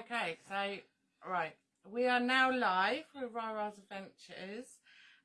Okay, so right, we are now live with Rara's Adventures,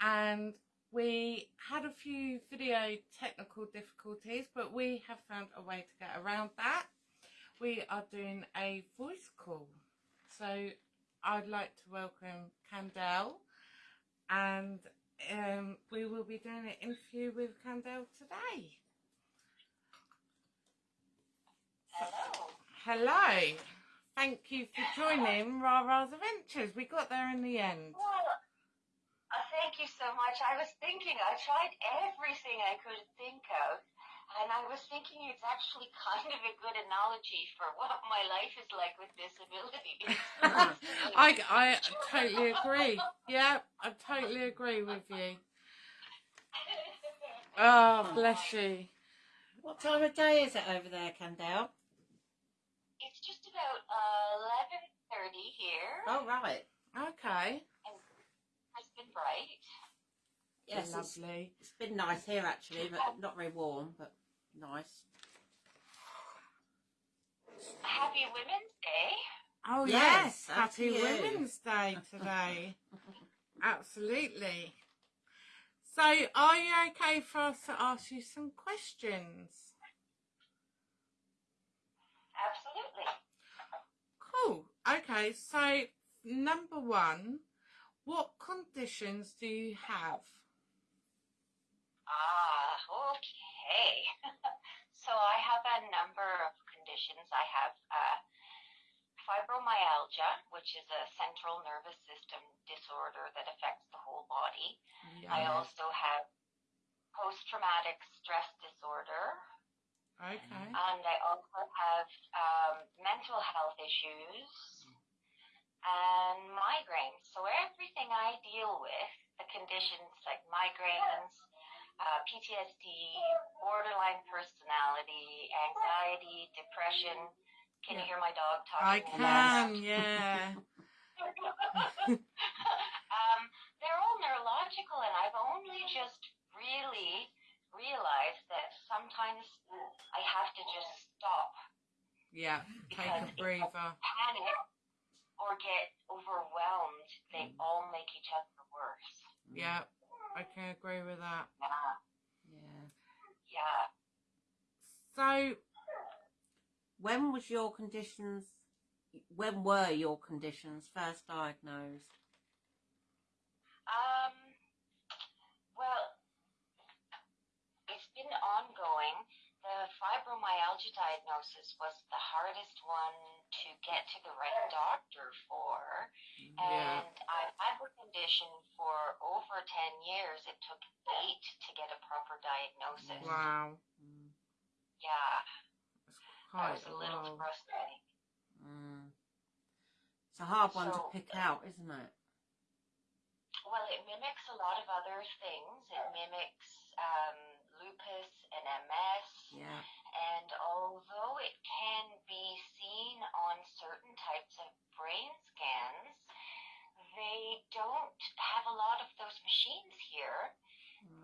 and we had a few video technical difficulties, but we have found a way to get around that. We are doing a voice call, so I'd like to welcome Candell, and um, we will be doing an interview with Candell today. Hello. Hello. Thank you for joining Rara's Adventures. We got there in the end. Well, uh, thank you so much. I was thinking, I tried everything I could think of, and I was thinking it's actually kind of a good analogy for what my life is like with disabilities. I, I totally agree. Yeah, I totally agree with you. Oh, bless you. What time of day is it over there, Candell? It's just about uh, 11.30 here. Oh, right. Okay. It's been bright. Yes, it's, Lovely. it's been nice here actually, but not very warm, but nice. Happy Women's Day. Oh, Yes, yes. Happy thank. Women's Day today. Absolutely. So, are you okay for us to ask you some questions? Absolutely. Cool. Okay, so number one, what conditions do you have? Ah, okay. so I have a number of conditions. I have uh, fibromyalgia, which is a central nervous system disorder that affects the whole body. I also have post-traumatic stress disorder, Okay. and I also have um, mental health issues and migraines. So everything I deal with, the conditions like migraines, uh, PTSD, borderline personality, anxiety, depression. Can Yeah. you hear my dog talking? I can, yeah. um, they're all neurological, and I've only just really realized that sometimes I have to just stop Yeah, take a breather. panic or get overwhelmed, they all make each other worse. Yeah, I can agree with that. Yeah. Yeah. Yeah. So, When was your conditions? When were your conditions first diagnosed? Um, well, it's been ongoing. The fibromyalgia diagnosis was the hardest one to get to the right doctor for. yeah, And I've had the condition for over 10 years. It took eight to get a proper diagnosis. wow. Mm. Yeah, that Quite was a little frustrating. Mm. It's a hard one to So- pick out, isn't it? Well, it mimics a lot of other things. It mimics um, lupus and MS. Yeah. And although it can be seen on certain types of brain scans, they don't have a lot of those machines here.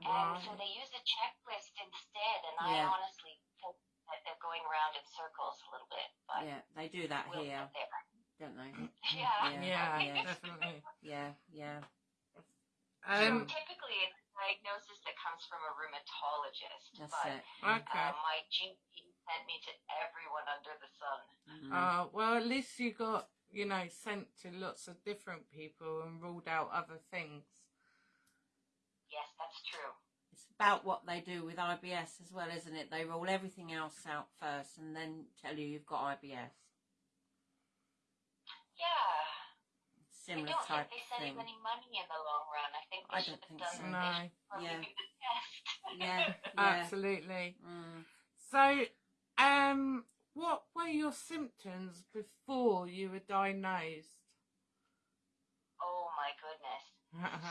And so they use a checklist instead. And I honestly think that they're going around in circles a little bit. But Yeah, they do that we'll here, don't they? Yeah. Yeah, Yeah. definitely. Yeah, yeah. Um, so typically, it's a diagnosis that comes from a rheumatologist. That's but it. okay. uh, my GP sent me to everyone under the sun. Mhm. Uh, well, at least you got, you know, sent to lots of different people and ruled out other things. Yes, that's true. It's about what they do with IBS as well, isn't it? They rule everything else out first and then tell you you've got IBS. Yeah. I Similar don't type think they of save thing. any money in the long run. I think they I should don't have think done so. No. they should probably Yeah. do the test. Yeah, yeah. Absolutely. Mm. So, um, what were your symptoms before you were diagnosed? oh my goodness.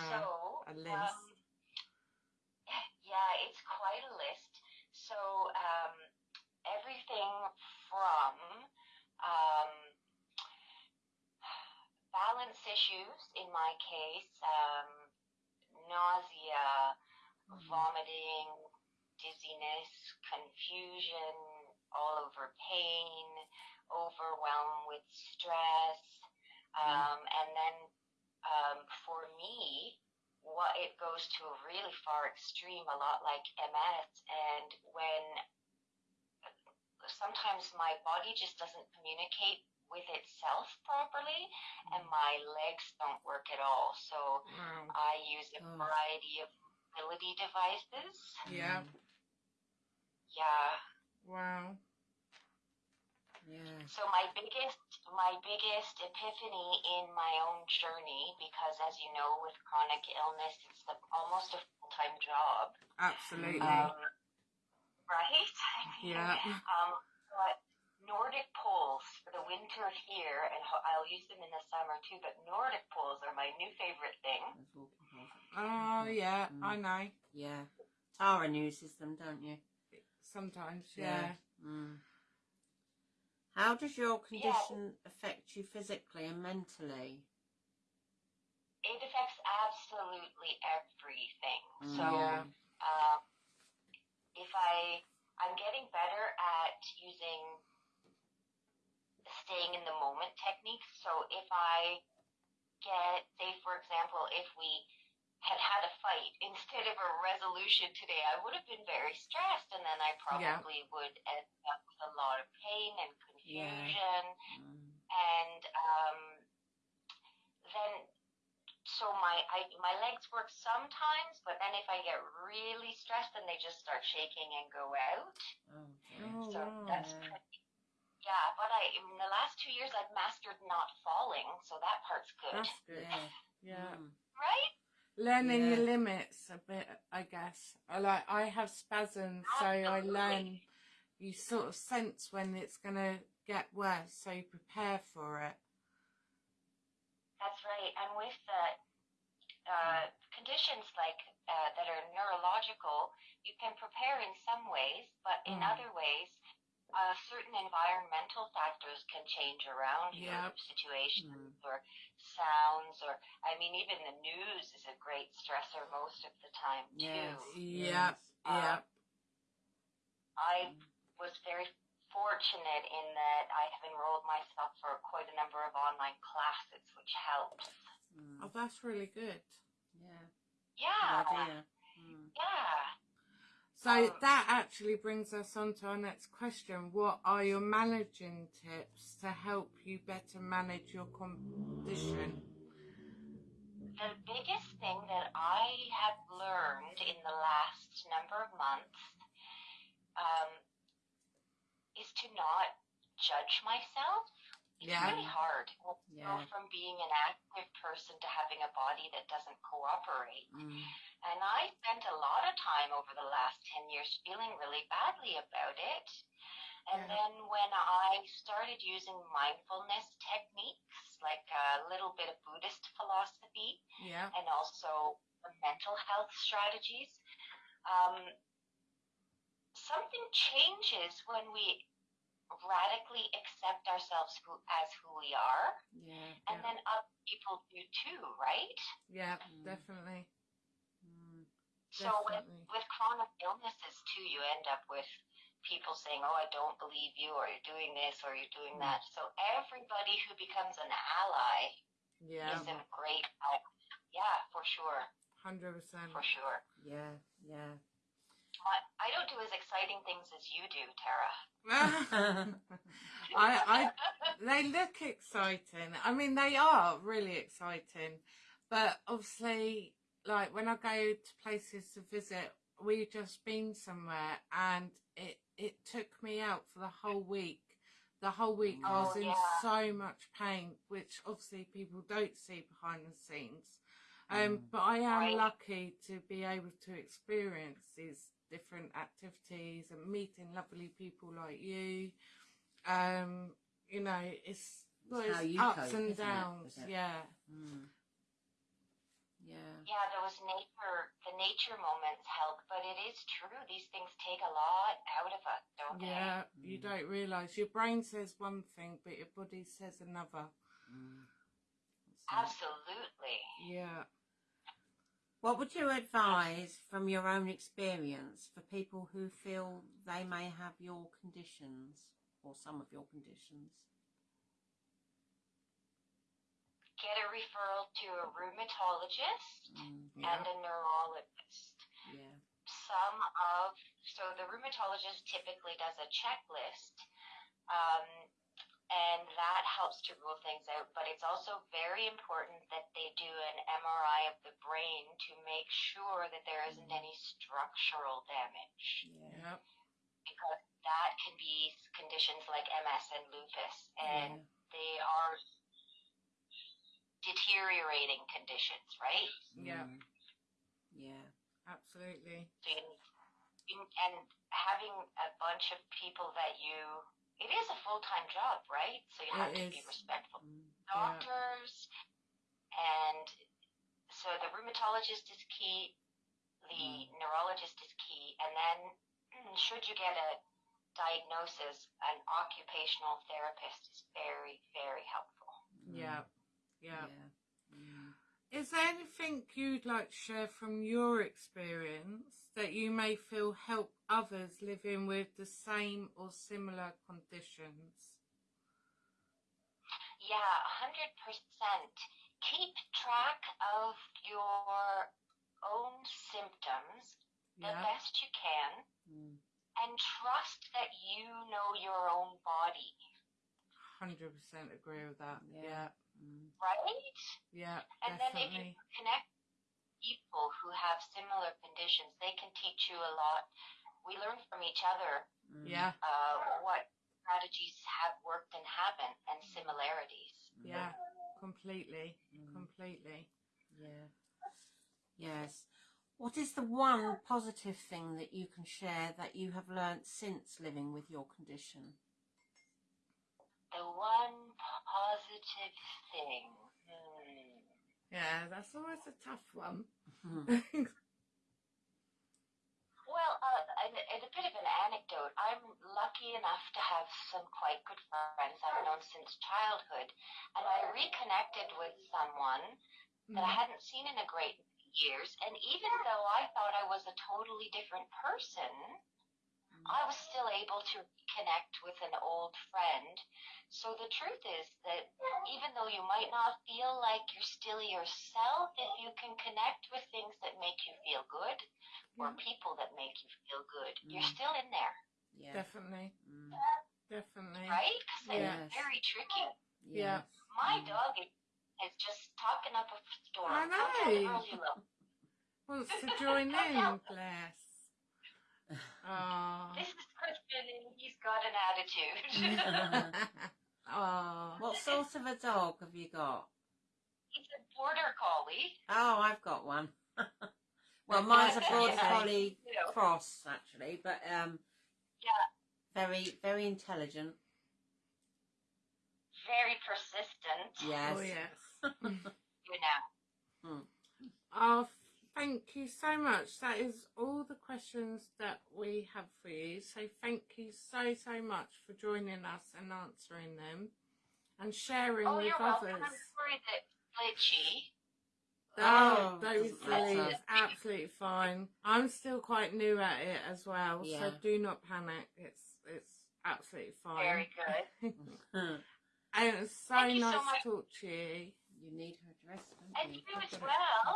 So, A list. um, yeah, it's quite a list. So, um, everything from um, balance issues, in my case, um, nausea, vomiting, dizziness, confusion, all over pain, overwhelmed with stress. Um, and then um, for me, what it goes to a really far extreme, a lot like MS, and when sometimes my body just doesn't communicate with itself properly, and my legs don't work at all. So Wow. I use a Oh. variety of mobility devices. Yeah. Yeah. Wow. Yeah. So my biggest my biggest epiphany in my own journey, because as you know, with chronic illness, it's the, almost a full time job. Absolutely. Um, right? Yeah. Um, but Nordic poles for the winter here, and I'll use them in the summer too. But Nordic poles are my new favorite thing. Those walking poles. Oh yeah, Mm. I know. Yeah. Tara uses them, don't you? Sometimes, yeah. Mm. How does your Yeah. condition affect you physically and mentally? It affects absolutely everything. So. Yeah. um, if I I'm getting better at using staying in the moment techniques. So if I get, say for example, if we had had a fight instead of a resolution today, I would have been very stressed, and then I Yeah. probably would end up with a lot of pain and Yeah. confusion Mm. and um, then so my I, my legs work sometimes, but then if I get really stressed, then they just start shaking and go out. Oh, dear. Oh So wow. that's pretty. Yeah, but I in the last two years I've mastered not falling, so that part's good, That's good. Yeah. Yeah. Mm. right? Learning your limits a bit, I guess. I like I have spasms, so I learn you sort of sense when it's gonna get worse, so you prepare for it. That's right. And with the uh, conditions like uh, that are neurological, you can prepare in some ways, but in Mm. other ways, uh, certain environmental factors can change around Yep. your situation Mm. or sounds or I mean even the news is a great stressor most of the time too. Yes. Yep. Uh, Yep. I was very fortunate in that I have enrolled myself for quite a number of online classes, which helps. Mm. Oh, that's really good. Yeah. Yeah. Good idea. Mm. Yeah. So Um, that actually brings us on to our next question. What are your managing tips to help you better manage your condition? The biggest thing that I have learned in the last number of months um, is to not judge myself. It's Yeah. really hard. to Go from being an active person to having a body that doesn't cooperate. Mm. And I spent a lot of time over the last 10 years feeling really badly about it. And Yeah. then when I started using mindfulness techniques, like a little bit of Buddhist philosophy, Yeah. and also mental health strategies, um, something changes when we radically accept ourselves who, as who we are, Yeah. and Yeah. then other people do too, right? Yeah, Mm. definitely. So with, with chronic illnesses too, you end up with people saying, "Oh, I don't believe you," or "You're doing this," or "You're doing Mm. that." So everybody who becomes an ally Yeah, is a great help. Yeah, for sure, hundred percent. for sure. Yeah. Yeah. I, I don't do as exciting things as you do, Tara. I, I, they look exciting. I mean, they are really exciting, but obviously, like when I go to places to visit, we just been somewhere, and it it took me out for the whole week. The whole week I was Oh, in yeah. so much pain, which obviously people don't see behind the scenes. Um, Mm. but I am Right. lucky to be able to experience these different activities and meeting lovely people like you. Um, you know, it's, well, It's ups cope, and downs. it? Yeah, Mm. Yeah. Yeah, those nature, the nature moments help, but it is true. These things take a lot out of us, don't they? yeah. You Mm. don't realise your brain says one thing, but your body says another. Mm. That's. Absolutely. Yeah. What would you advise from your own experience for people who feel they may have your conditions? or some of your conditions? Get a referral to a rheumatologist Mm, Yeah. and a neurologist. yeah. some of so the rheumatologist typically does a checklist um, and that helps to rule things out but it's also very important that they do an mri of the brain to make sure that there isn't any structural damage Yeah. Because that can be conditions like ms and lupus and Yeah. they are deteriorating conditions right Yeah. Mm, Yeah. Absolutely. So you, you- and having a bunch of people that you, it is a full time job, right? So you have It to be respectful. Mm, Doctors, and so the rheumatologist is key, the neurologist is key, and then mm, should you get a diagnosis, an occupational therapist is very, very helpful. mm, Yeah. Yeah. Mm. Is there anything you'd like to share from your experience that you may feel help others living with the same or similar conditions? Yeah, a hundred percent. Keep track of your own symptoms the best you can Mm. and trust that you know your own body, Hundred percent agree with that. Yeah. Yeah. Right? Yeah. And then if definitely. you connect people who have similar conditions, they can teach you a lot. We learn from each other Mm. Yeah. uh, what strategies have worked and haven't and similarities. Yeah. Completely. Mm. Completely. Yeah. Yes. What is the one positive thing that you can share that you have learnt since living with your condition? The one positive thing. Hmm. Yeah. That's always a tough one. Mm. Well, uh, and, and a bit of an anecdote. I'm lucky enough to have some quite good friends I've known since childhood, and I reconnected with someone that I Mm. hadn't seen in a great years. And even though I thought I was a totally different person, I was still able to reconnect with an old friend. So the truth is that even though you might not feel like you're still yourself, if you can connect with things that make you feel good or people that make you feel good, you're Mm. still in there, Yeah. Definitely. Mm. Definitely. right? 'Cause Yeah. it's very tricky. Yeah. My Mm. dog is, is just talking up a storm. I Go know. girls. Wants to join in, bless. Oh. This is Christian and he's got an attitude. oh. What sort of a dog have you got? he's a border collie. Oh, I've got one. well, mine's a border Yeah. collie You know, cross, actually, but um, Yeah. very, very intelligent. very persistent. Yes. Oh yes. You know. Oh, thank you so much. That is all the questions that we have for you. So thank you so so much for joining us and answering them and sharing Oh, with you're welcome. others. I'm sorry that glitchy. Oh, those doesn't matter. silly. It's absolutely fine. I'm still quite new at it as well, Yeah. so do not panic. It's it's absolutely fine. Very good. and it was so Thank you so nice to talk to you. you need her address, And you? you as well.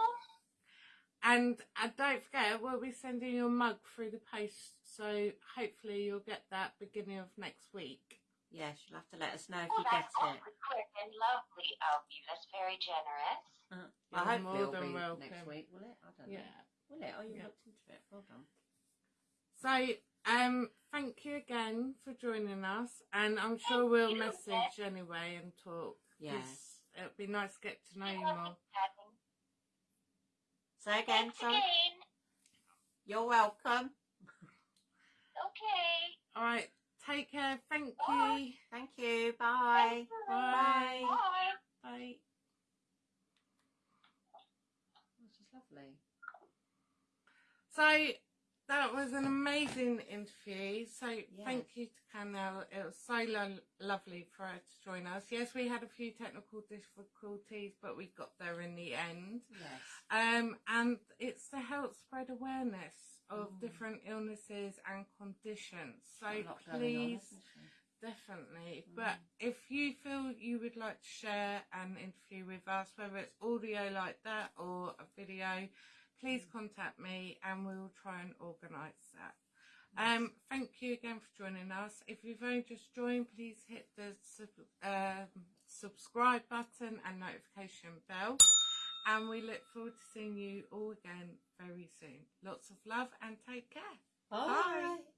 And uh, don't forget, we'll be sending you a mug through the post, so hopefully you'll get that beginning of next week. Yes, you'll have to let us know if Oh, you get that's it. awfully quick and lovely of you. That's very generous. Uh, You're I hope more it'll than be welcome. next week, will it? I don't know. Will it? Oh, you Yeah. looked into it. Well done. So, um, thank you again for joining us, and I'm sure we'll you. message anyway and talk. Yes. It'd be nice to get to know you Lovely more. Chatting. Say again, Thanks sorry. again. You're welcome. Okay. All right, take care. Thank Bye. you. Thank you. Bye. Bye. Bye. Bye. This is lovely. So that was an amazing interview. So thank you to Canel. It was so lo- lovely for her to join us. Yes, we had a few technical difficulties, but we got there in the end. Yes. Um, and it's to help spread awareness of Mm. different illnesses and conditions. So Got a lot going on, please definitely. But if you feel you would like to share an interview with us, whether it's audio like that or a video, please contact me and we'll try and organise that. Um, thank you again for joining us. If you've only just joined, please hit the sub- um, subscribe button and notification bell. And we look forward to seeing you all again very soon. Lots of love and take care. Bye. Bye.